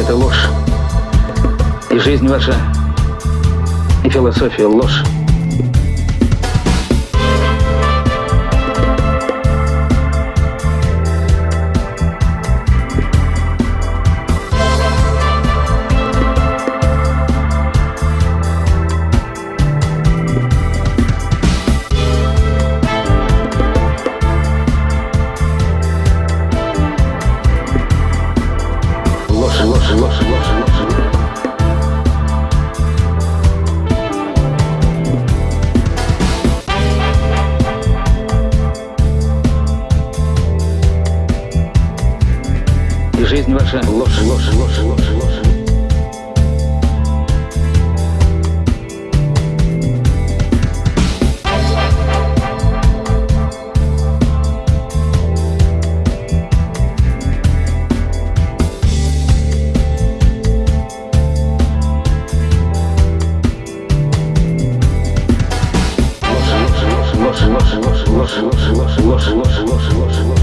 это ложь. И жизнь ваша, и философия ложь. И жизнь ваша ложь, ложь, ложь, ложь, ложь. Ложь, ложь, ложь, ложь, ложь, ложь, ложь, ложь, ложь, ложь.